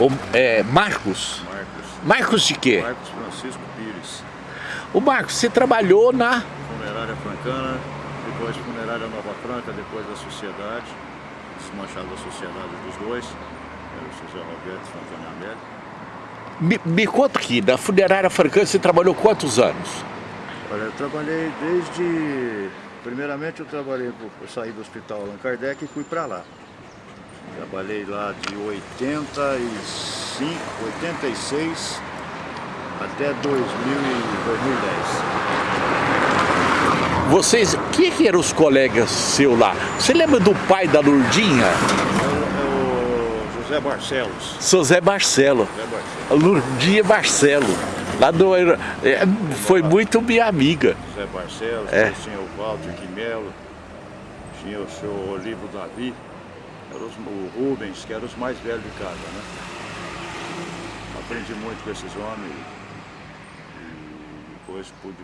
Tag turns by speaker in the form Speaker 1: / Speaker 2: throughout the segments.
Speaker 1: O, é, Marcos?
Speaker 2: Marcos.
Speaker 1: Marcos de quê?
Speaker 2: Marcos Francisco Pires.
Speaker 1: O Marcos, você trabalhou na...
Speaker 2: Funerária Francana, depois Funerária Nova Franca, depois da Sociedade, desmanchada a Sociedade dos dois, era o José Roberto Antônio Américo.
Speaker 1: Me, me conta aqui, da funerária francana você trabalhou quantos anos?
Speaker 2: Olha, eu trabalhei desde... Primeiramente eu trabalhei, eu saí do hospital Allan Kardec e fui para lá. Trabalhei lá de 85, 86 até 2000 e 2010.
Speaker 1: Vocês, quem que eram os colegas seus lá? Você lembra do pai da Lourdinha?
Speaker 2: É o, é o José Barcelos.
Speaker 1: José Barcelo.
Speaker 2: José Barcelos.
Speaker 1: Lourdinha Barcelo. Lá do, é, foi muito minha amiga.
Speaker 2: José Barcelos,
Speaker 1: É.
Speaker 2: tinha o Walter Quimelo, tinha o seu Olivo Davi, eram os, o Rubens, que eram os mais velhos de casa, né? Aprendi muito com esses homens e depois pude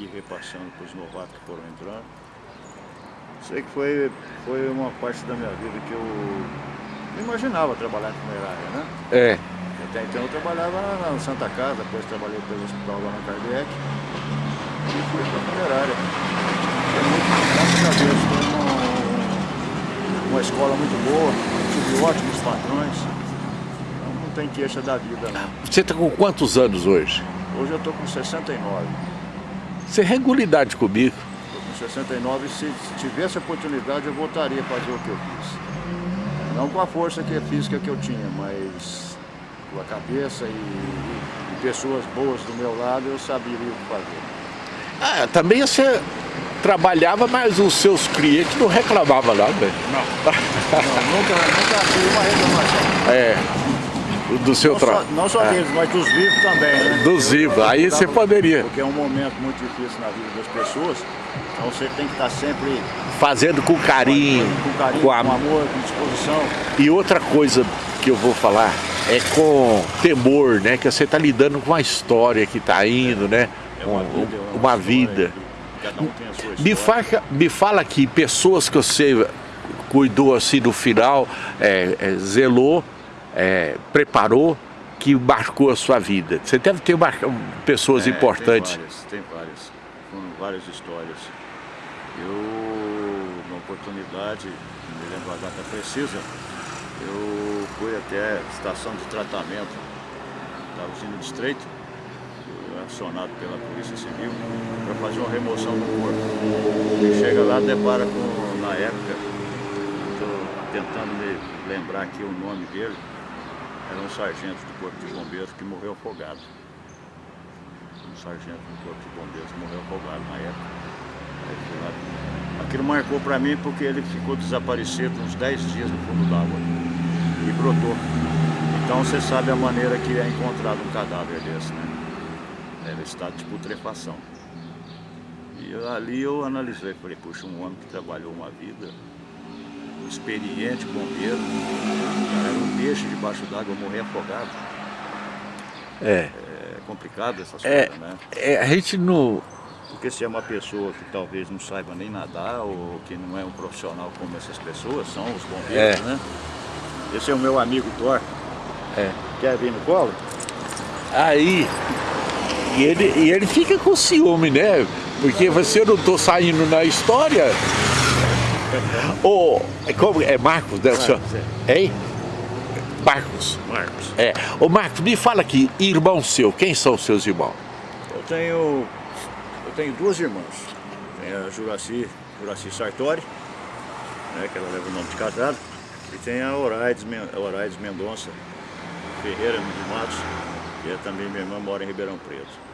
Speaker 2: ir repassando para os novatos que foram entrando. Sei que foi, foi uma parte da minha vida que eu não imaginava trabalhar em funerária, né?
Speaker 1: É.
Speaker 2: Até então eu trabalhava na na Santa Casa, depois trabalhei pelo Hospital Allan Kardec e fui para a funerária. Foi muito, graças a Deus, uma, escola muito boa, tive ótimos patrões. Então não tem queixa da vida não.
Speaker 1: Você está com quantos anos hoje?
Speaker 2: Hoje eu estou com 69.
Speaker 1: Você é regularidade comigo.
Speaker 2: Estou com 69 e se tivesse oportunidade eu voltaria a fazer o que eu fiz. Não com a força que física que eu tinha, mas com a cabeça e, e pessoas boas do meu lado eu saberia o que fazer.
Speaker 1: Ah, também você trabalhava, mas os seus clientes não reclamavam nada.
Speaker 2: Não, nunca, nunca tive uma reclamação.
Speaker 1: É. Do seu
Speaker 2: Não
Speaker 1: trabalho.
Speaker 2: não só deles, mas dos vivos também, né?
Speaker 1: Dos vivos, aí você poderia.
Speaker 2: Porque é um momento muito difícil na vida das pessoas, então você tem que estar sempre
Speaker 1: Fazendo com carinho,
Speaker 2: com carinho,
Speaker 1: com
Speaker 2: com,
Speaker 1: a-
Speaker 2: amor, com disposição.
Speaker 1: E outra coisa que eu vou falar é com temor, né? Que você está lidando com uma história que está indo, né?
Speaker 2: É uma
Speaker 1: Um-
Speaker 2: vida. é
Speaker 1: uma
Speaker 2: história
Speaker 1: vida.
Speaker 2: Que Cada um tem a sua história.
Speaker 1: Me fala, me fala aqui, pessoas que você cuidou assim no final, é, é, zelou, é, preparou, que marcou a sua vida. Você deve ter marca- pessoas
Speaker 2: É,
Speaker 1: importantes.
Speaker 2: Tem várias, tem várias. Foram várias histórias. Eu, numa oportunidade, não me lembro a data precisa, eu fui até a estação de tratamento da usina Estreito, acionado pela Polícia Civil, para fazer uma remoção do corpo. E chega lá, depara com, na época, estou tentando me lembrar aqui o nome dele, era um sargento do Corpo de Bombeiros que morreu afogado um sargento do Corpo de Bombeiros que morreu afogado na época. Aquilo marcou para mim porque ele ficou desaparecido uns 10 dias no fundo d'água e brotou. Então você sabe a maneira que é encontrado um cadáver desse, né? Era estado de putrefação. E eu- ali eu analisei, falei, puxa, um homem que trabalhou uma vida, um experiente bombeiro, cara, era um peixe debaixo d'água, morrer afogado.
Speaker 1: É,
Speaker 2: É complicado essas
Speaker 1: é,
Speaker 2: coisas, né?
Speaker 1: é, a gente não...
Speaker 2: Porque se é uma pessoa que talvez não saiba nem nadar ou que não é um profissional como essas pessoas, são os bombeiros,
Speaker 1: É.
Speaker 2: né? Esse é o meu amigo Thor.
Speaker 1: É.
Speaker 2: Quer vir no colo?
Speaker 1: Aí, e ele, e ele fica com ciúme, né? Porque você não tô saindo na história. Ô, é como é Marcos, né?
Speaker 2: Marcos,
Speaker 1: Hein? Marcos.
Speaker 2: Marcos.
Speaker 1: É. Ô Marcos, me fala aqui, irmão seu, quem são os seus irmãos?
Speaker 2: Eu tenho, eu tenho duas irmãs. Tem a Juraci, Juraci Sartori, né, que ela leva o nome de casado. E tem a Oraides, Men- a Oraides Mendonça Ferreira de Matos, que é também minha irmã, mora em Ribeirão Preto.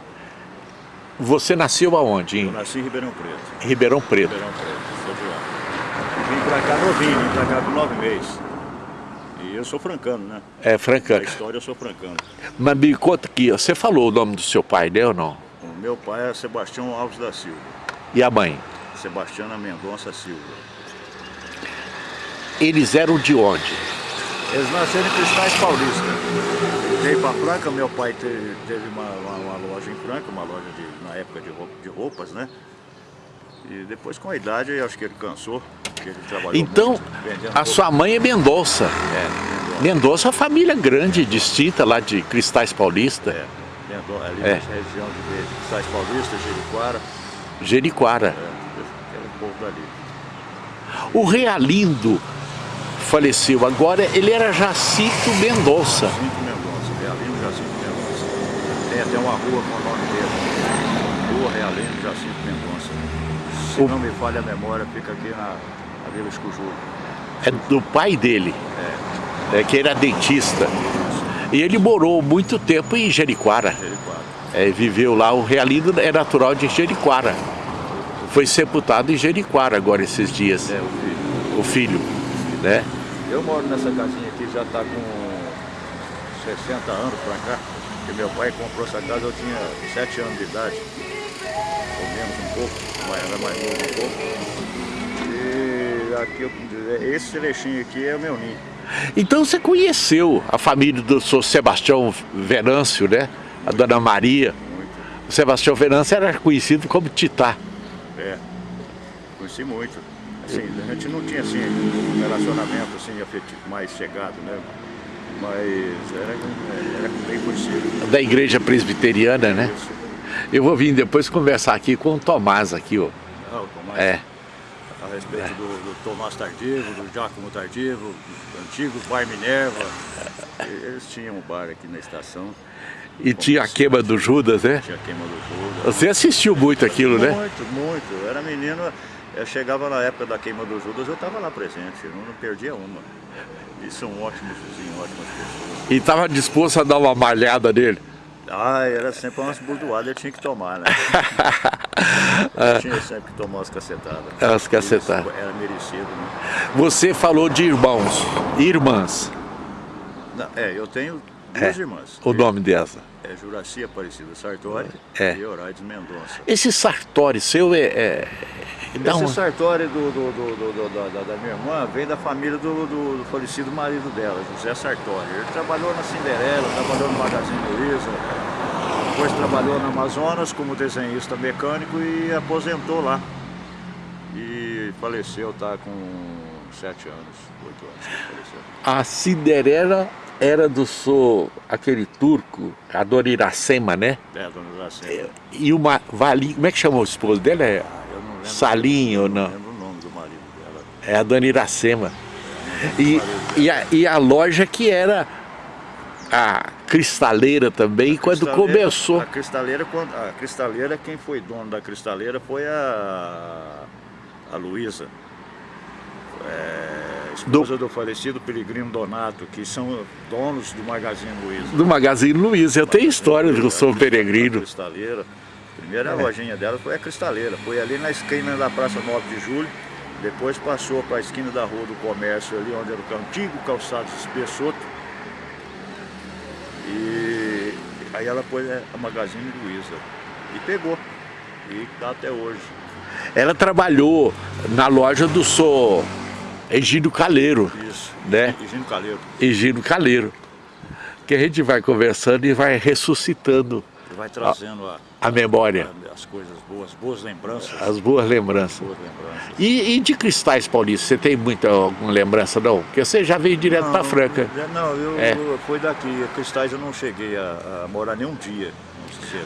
Speaker 1: Você nasceu aonde?
Speaker 2: Eu
Speaker 1: Em
Speaker 2: nasci em Ribeirão Preto.
Speaker 1: Ribeirão Preto.
Speaker 2: Ribeirão Preto, sou de lá. Vim pra cá novinho, vim pra cá com nove meses. E eu sou francano, né?
Speaker 1: É,
Speaker 2: Na
Speaker 1: Francana.
Speaker 2: história eu sou francano.
Speaker 1: Mas me conta aqui, você falou o nome do seu pai, né ou não?
Speaker 2: O meu pai é Sebastião Alves da Silva.
Speaker 1: E a mãe?
Speaker 2: Sebastiana Mendonça Silva.
Speaker 1: Eles eram de onde?
Speaker 2: Eles nasceram em Cristais Paulista. Veio para Franca, meu pai teve, teve uma, uma- uma loja em Franca, uma loja de, na época de, roupa- de roupas, né? E depois com a idade, acho que ele cansou. Ele
Speaker 1: então, muito, a sua mãe é Mendonça.
Speaker 2: É,
Speaker 1: Mendonça é uma família grande, distinta lá de Cristais Paulista.
Speaker 2: É, Mendonça, ali é. nessa região de Cristais Paulista, Jeriquara.
Speaker 1: Jeriquara.
Speaker 2: É, o povo dali.
Speaker 1: O Realindo faleceu agora, ele era Jacinto Mendonça.
Speaker 2: Jacinto Mendonça, Realino Jacinto Mendonça. Tem até uma rua com o nome dele. Rua Realino Jacinto Mendonça. Se o... não me falha a memória, fica aqui na, na Vila.
Speaker 1: É do pai dele? É. é que era dentista. E ele morou muito tempo em Jeriquara.
Speaker 2: Jeriquara.
Speaker 1: É, viveu lá, o Realino é natural de Jeriquara. Foi sepultado em Jeriquara agora esses dias.
Speaker 2: É, o filho.
Speaker 1: O filho, né?
Speaker 2: Eu moro nessa casinha aqui, já está com 60 anos para cá. Porque meu pai comprou essa casa, eu tinha 7 anos de idade. Ou menos um pouco, mas era mais novo um pouco. E aqui, eu, esse trechinho aqui é o meu ninho.
Speaker 1: Então você conheceu a família do senhor Sebastião Venâncio, né? A dona Maria.
Speaker 2: Muito.
Speaker 1: O Sebastião Venâncio era conhecido como Titá.
Speaker 2: É, conheci muito. Assim, a gente não tinha assim, um relacionamento assim, afetivo mais chegado, né? Mas era, era bem conhecido.
Speaker 1: Da igreja presbiteriana, né? Isso. Eu vou vir depois conversar aqui com o Tomás aqui, ó.
Speaker 2: Ah, o Tomás?
Speaker 1: É.
Speaker 2: A respeito é. do, do, Tomás Tardivo, do Giacomo Tardivo, antigo Bar Minerva. Eles tinham um bar aqui na estação.
Speaker 1: E tinha a queima do Judas, né?
Speaker 2: Tinha a queima do Judas.
Speaker 1: Você assistiu muito aquilo,
Speaker 2: muito,
Speaker 1: né?
Speaker 2: Muito, muito. Eu era menino, eu chegava na época da queima do Judas, eu estava lá presente, eu não, perdia uma. E são ótimos vizinhos, ótimas pessoas.
Speaker 1: E estava disposto a dar uma malhada nele?
Speaker 2: Ah, era sempre umas burdoadas, eu tinha que tomar, né? eu tinha sempre que tomar umas cacetadas.
Speaker 1: As cacetadas.
Speaker 2: Era merecido, né?
Speaker 1: Você falou de irmãos, irmãs.
Speaker 2: Não, é, eu tenho duas é. irmãs.
Speaker 1: O nome dessa?
Speaker 2: É Juraci Aparecida Sartori
Speaker 1: é.
Speaker 2: e Horaides Mendonça.
Speaker 1: Esse Sartori seu é... é...
Speaker 2: Esse. Sartori do, do, do, da, da, minha irmã veio da família do, falecido marido dela, José Sartori. Ele trabalhou na Cinderela, trabalhou no Magazine Luiza, depois trabalhou na Amazonas como desenhista mecânico e aposentou lá. E faleceu, tá com sete anos, oito anos.
Speaker 1: A Cinderela era do so, aquele turco, a dona Iracema, né?
Speaker 2: É, a dona Iracema.
Speaker 1: E uma Valinho, como é que chamou o esposo dela? É
Speaker 2: ah, eu não lembro,
Speaker 1: Salinho ou não?
Speaker 2: Não lembro o nome do marido dela.
Speaker 1: É a dona Iracema. E, e, a, e a loja que era a cristaleira também, a quando começou.
Speaker 2: A cristaleira, a cristaleira, quem foi dono da cristaleira foi a, a Luísa. É, esposa do... do... falecido Peregrino Donato, que são donos do Magazine Luiza.
Speaker 1: Do Magazine Luiza, eu tenho história do Sou Peregrino.
Speaker 2: Cristaleira. Primeira é. lojinha dela foi a Cristaleira, foi ali na esquina da Praça 9 de Julho, depois passou para a esquina da Rua do Comércio, ali onde era o antigo calçado Espessoto. E aí ela pôs a Magazine Luiza e pegou, e está até hoje.
Speaker 1: Ela trabalhou na loja do Sou Egídio Caleiro.
Speaker 2: Isso,
Speaker 1: né?
Speaker 2: Egídio Caleiro.
Speaker 1: Egídio Caleiro. Que a gente vai conversando e vai ressuscitando.
Speaker 2: E vai trazendo a,
Speaker 1: a, a memória.
Speaker 2: A, as coisas boas, boas lembranças.
Speaker 1: As boas lembranças.
Speaker 2: Boas lembranças.
Speaker 1: E, e, de Cristais Paulista, você tem muita alguma lembrança não? Porque você já veio direto para Franca.
Speaker 2: Não, eu, é. eu fui daqui. Cristais eu não cheguei a, a morar nem um dia.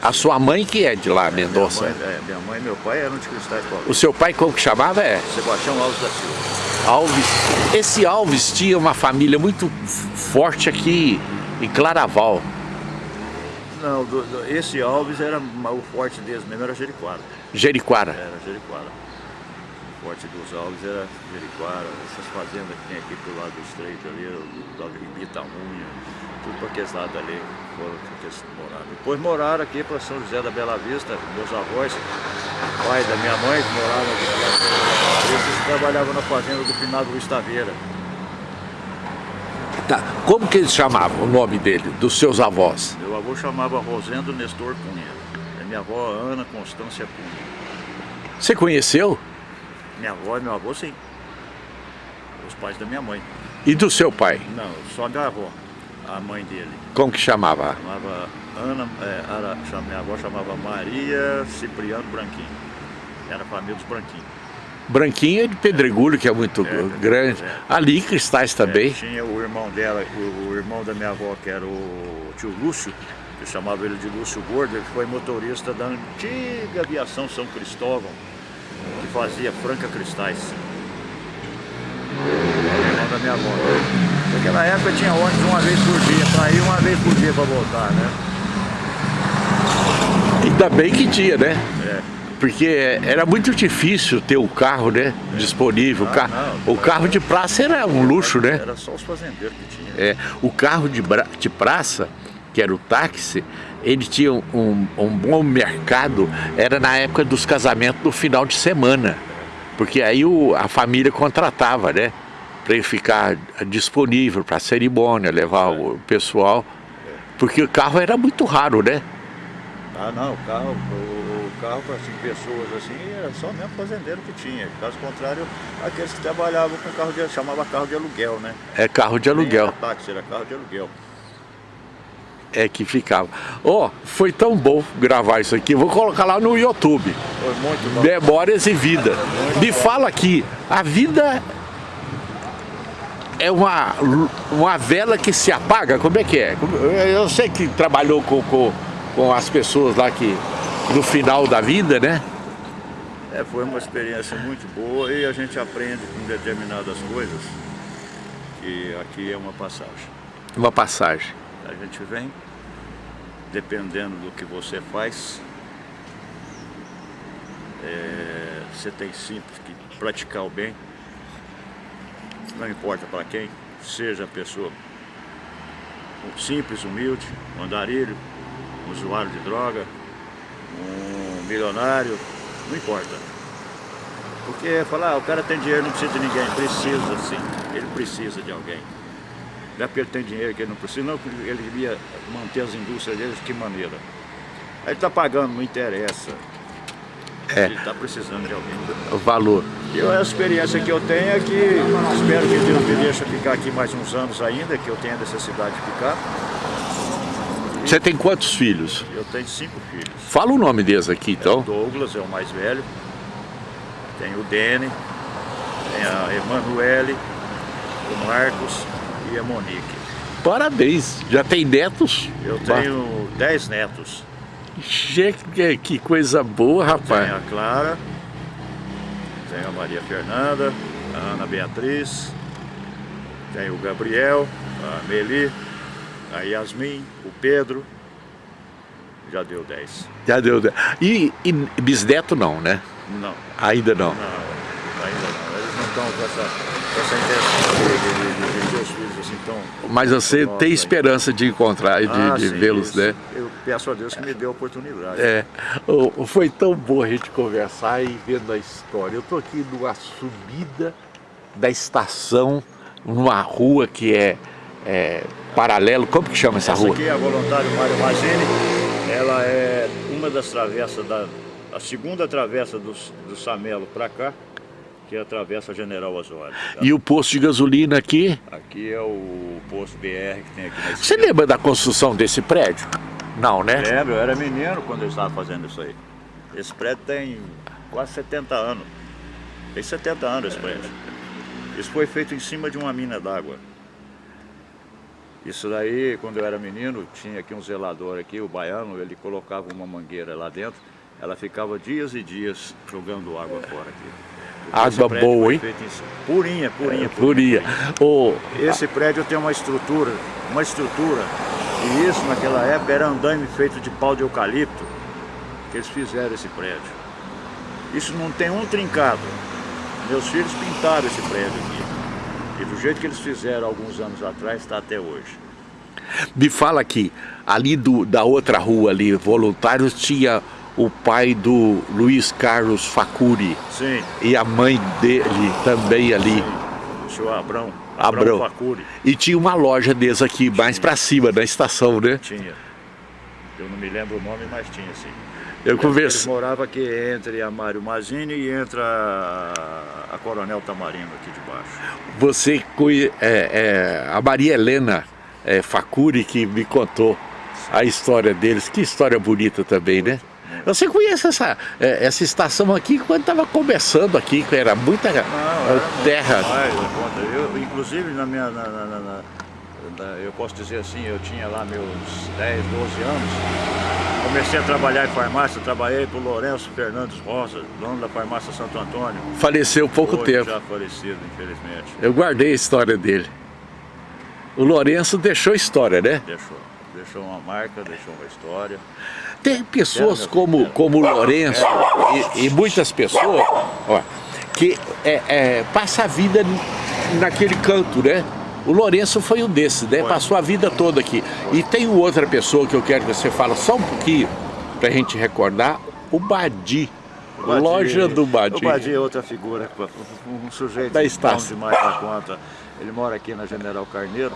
Speaker 1: A sua mãe que é de lá, Mendonça?
Speaker 2: Minha mãe, é, minha mãe e meu pai eram de Cristais Paulista.
Speaker 1: O seu pai como que chamava? É?
Speaker 2: Sebastião Alves da Silva.
Speaker 1: Alves. Esse Alves tinha uma família muito forte aqui em Claraval.
Speaker 2: Não, do, do, esse Alves era o forte deles mesmo, era Jeriquara.
Speaker 1: Jeriquara?
Speaker 2: Era Jeriquara. Forte dos Alves era Jeriquara, essas fazendas que tem aqui pro lado do estreito ali, do lado de Itaúna, tudo para aqueles lados ali foram moraram. Depois moraram aqui para São José da Bela Vista, meus avós, pai da minha mãe, que moravam aqui. Eles trabalhavam na fazenda do Pinado Luiz Taveira.
Speaker 1: Tá. Como que eles chamavam o nome dele, dos seus avós?
Speaker 2: Meu avô chamava Rosendo Nestor Cunha. E minha avó Ana Constância Cunha.
Speaker 1: Você conheceu?
Speaker 2: Minha avó e meu avô, sim. Os pais da minha mãe.
Speaker 1: E do seu pai?
Speaker 2: Não, só minha avó a mãe dele.
Speaker 1: Como que chamava?
Speaker 2: Chamava Ana, é, era, minha avó chamava Maria Cipriano Branquinho. Era a família dos Branquinhos.
Speaker 1: Branquinho é de Pedregulho, que é muito
Speaker 2: É,
Speaker 1: grande.
Speaker 2: é.
Speaker 1: Ali, Cristais também.
Speaker 2: É, tinha o irmão dela, o, o irmão da minha avó, que era o tio Lúcio, que chamava ele de Lúcio Gordo, ele foi motorista da antiga aviação São Cristóvão, que fazia Franca Cristais. O irmão da minha avó. Porque na época tinha ônibus uma vez por dia, pra ir uma vez por dia pra voltar, né?
Speaker 1: Ainda bem que tinha, né?
Speaker 2: É.
Speaker 1: Porque era muito difícil ter o carro, né? Disponível. O,
Speaker 2: Ah,
Speaker 1: ca-
Speaker 2: não.
Speaker 1: o carro de praça era um luxo, né?
Speaker 2: Era só os fazendeiros que tinham.
Speaker 1: É, o carro de, de praça, que era o táxi, ele tinha um, um bom mercado, era na época dos casamentos no final de semana. Porque aí o- a família contratava, né? Para ele ficar disponível para a cerimônia, levar o pessoal. Porque o carro era muito raro, né?
Speaker 2: Ah não, o carro, o, carro para cinco pessoas assim, era só mesmo fazendeiro que tinha. Caso contrário, aqueles que trabalhavam com carro de chamava carro de aluguel, né?
Speaker 1: É carro de
Speaker 2: Nem
Speaker 1: aluguel.
Speaker 2: era táxi, era carro de aluguel.
Speaker 1: É que ficava. Ó, foi tão bom gravar isso aqui. Vou colocar lá no YouTube.
Speaker 2: Foi muito bom.
Speaker 1: Memórias e vida. Me fala aqui, a vida é uma, uma vela que se apaga? Como é que é? Eu sei que trabalhou com, com, com as pessoas lá que no final da vida, né?
Speaker 2: É, foi uma experiência muito boa e a gente aprende com determinadas coisas que aqui é uma passagem.
Speaker 1: Uma passagem.
Speaker 2: A gente vem, dependendo do que você faz, é, você tem simples que praticar o bem, não importa para quem, seja a pessoa simples, humilde, um andarilho, um usuário de droga, um milionário, não importa. Porque falar, ah, o cara tem dinheiro, não precisa de ninguém, precisa sim, ele precisa de alguém. Não é porque ele dinheiro que ele não precisa, não, porque ele devia manter as indústrias dele de que maneira. Aí ele está pagando, não interessa.
Speaker 1: É.
Speaker 2: Ele está precisando de alguém.
Speaker 1: O valor.
Speaker 2: Eu, a experiência que eu tenho é que espero que Deus me deixe ficar aqui mais uns anos ainda, que eu tenha necessidade de ficar.
Speaker 1: Você tem quantos filhos?
Speaker 2: Eu tenho cinco filhos.
Speaker 1: Fala o nome deles aqui,
Speaker 2: O
Speaker 1: então.
Speaker 2: Douglas é o mais velho, tem o Dene, tem a Emanuele, o Marcos e a Monique.
Speaker 1: Parabéns. Já tem netos?
Speaker 2: Eu tenho dez netos.
Speaker 1: Che- Que, coisa boa,
Speaker 2: Tem
Speaker 1: rapaz.
Speaker 2: a Clara, tem a Maria Fernanda, a Ana Beatriz, tem o Gabriel, a Meli, a Yasmin, o Pedro. Já deu 10.
Speaker 1: Já deu. E, e bisneto não, né?
Speaker 2: Não,
Speaker 1: Ainda não.
Speaker 2: não, ainda não. Estão com essa, com essa intenção de, de, de, ter os filhos assim tão.
Speaker 1: Mas você
Speaker 2: Nossa,
Speaker 1: tem esperança de encontrar, de,
Speaker 2: Ah,
Speaker 1: de vê-los, né?
Speaker 2: Eu peço a Deus que me dê a oportunidade.
Speaker 1: É, foi tão bom a gente conversar e vendo a história. Eu tô aqui numa subida da estação, numa rua que é, é paralelo. Como que chama essa
Speaker 2: Essa
Speaker 1: rua?
Speaker 2: aqui é a Voluntário Mário Mazini, ela é uma das travessas, da, a segunda travessa do, do Samelo para cá, que é a General Osório. tá?
Speaker 1: E o posto de gasolina aqui.
Speaker 2: Aqui é o posto BR que tem aqui na
Speaker 1: Você lembra da construção desse prédio? Não, né?
Speaker 2: Lembro, eu era menino quando eu estava fazendo isso aí. Esse prédio tem quase 70 anos. Tem 70 anos esse prédio. Isso foi feito em cima de uma mina d'água. Isso daí, quando eu era menino, tinha aqui um zelador aqui, o baiano, ele colocava uma mangueira lá dentro, ela ficava dias e dias jogando água fora aqui.
Speaker 1: Água boa, hein?
Speaker 2: feito em cima- Purinha, purinha.
Speaker 1: Ô,
Speaker 2: esse prédio tem uma estrutura, uma estrutura, e isso naquela época era andaime feito de pau de eucalipto, que eles fizeram esse prédio. Isso não tem um trincado. Meus filhos pintaram esse prédio aqui. E do jeito que eles fizeram alguns anos atrás, está até hoje.
Speaker 1: me fala aqui, ali do, da outra rua ali, voluntários, tinha o pai do Luiz Carlos Facuri
Speaker 2: Sim,
Speaker 1: e a mãe dele também ali.
Speaker 2: o senhor Abrão,
Speaker 1: Abrão.
Speaker 2: Abrão Facuri,
Speaker 1: E tinha uma loja deles aqui, mais pra cima, na estação, né?
Speaker 2: tinha. Eu não me lembro o nome, mas tinha sim.
Speaker 1: Eu
Speaker 2: Eles
Speaker 1: conversei.
Speaker 2: moravam aqui entre a Mário Mazini e entre a, a Coronel Tamarino aqui de baixo.
Speaker 1: Você conhe- é, é, a Maria Helena é, Facuri que me contou a história deles. Que história bonita também, né? Você conhece essa, é, essa estação aqui quando estava começando aqui, que era muita
Speaker 2: Não, era
Speaker 1: terra.
Speaker 2: Eu, inclusive, na minha, na, na, na, eu posso dizer assim, eu tinha lá meus 10, 12 anos, comecei a trabalhar em farmácia, trabalhei para o Lourenço Fernandes Rosa, dono da farmácia Santo Antônio.
Speaker 1: Faleceu pouco
Speaker 2: Hoje
Speaker 1: tempo.
Speaker 2: já falecido, infelizmente.
Speaker 1: Eu guardei a história dele. O Lourenço deixou história, né?
Speaker 2: Deixou. Deixou uma marca, deixou uma história.
Speaker 1: Tem pessoas como, como o Lourenço e, e muitas pessoas ó, que é, é, passa a vida naquele canto, né? O Lourenço foi um desses, né? Passou a vida toda aqui. E tem outra pessoa que eu quero que você fale só um pouquinho, pra gente recordar, o Badi.
Speaker 2: O Badi,
Speaker 1: Loja do Badi.
Speaker 2: O Badi é outra figura, um sujeito
Speaker 1: da estação.
Speaker 2: demais da conta. Ele mora aqui na General Carneiro,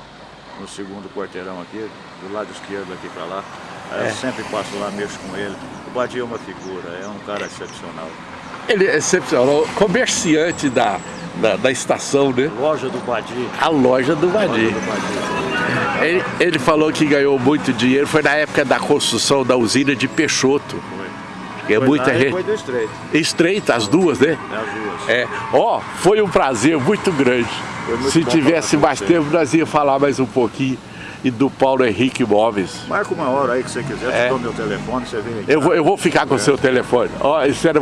Speaker 2: no segundo quarteirão aqui, do lado esquerdo aqui para lá. É. Eu sempre passo lá, mexo com ele. O Badi é uma figura, é um cara excepcional.
Speaker 1: Ele é excepcional, comerciante da, da, da, estação, né?
Speaker 2: Loja do Badi.
Speaker 1: A
Speaker 2: loja do Badi.
Speaker 1: Ele, ele, falou que ganhou muito dinheiro, foi na época da construção da usina de Peixoto.
Speaker 2: Foi.
Speaker 1: É
Speaker 2: foi
Speaker 1: muita
Speaker 2: re... foi do estreito.
Speaker 1: Estreita, as duas, né?
Speaker 2: É, as duas.
Speaker 1: É. Ó, oh, foi um prazer muito grande.
Speaker 2: Muito
Speaker 1: Se tivesse mais tempo, nós ia falar mais um pouquinho. E do Paulo Henrique Móveis.
Speaker 2: Marca uma hora aí que você quiser, é. te dou meu telefone, você vem aqui.
Speaker 1: Eu vou, eu vou ficar com o é. seu telefone. Ó, isso era